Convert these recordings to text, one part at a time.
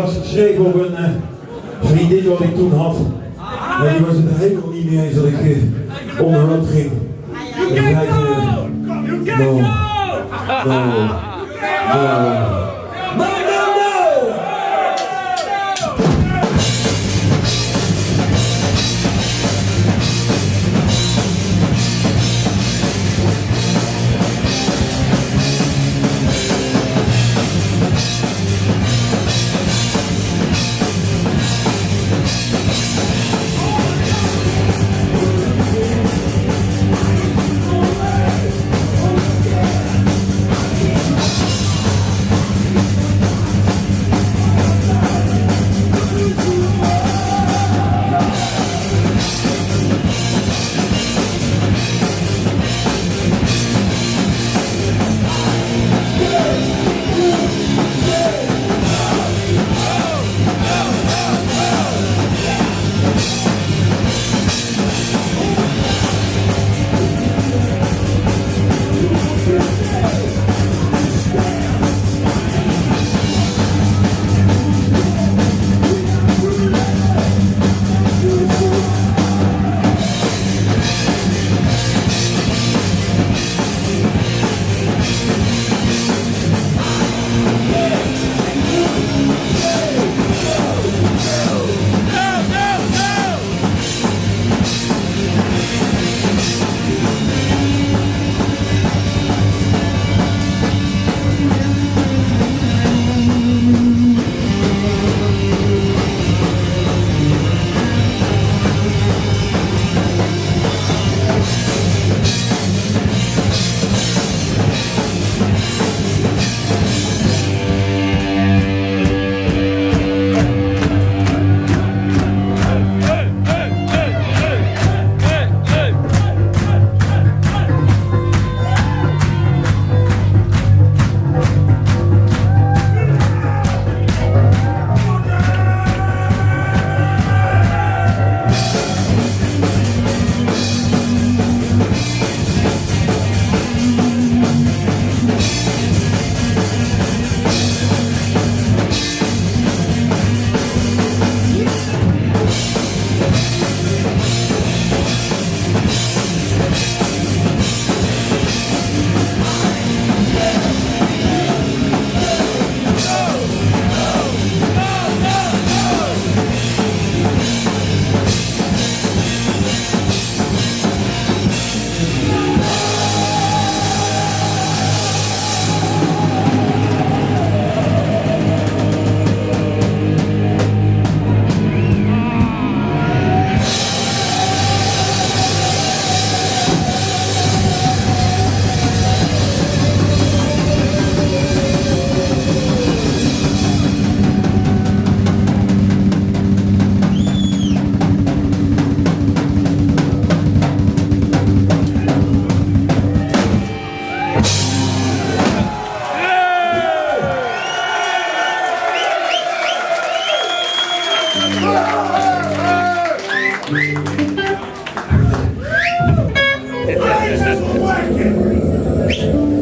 was geschreven op een uh, vriendin wat ik toen had. En die was het helemaal niet mee eens dat ik uh, onderhand ging. En zei, uh, no, no, no.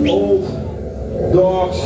Old dogs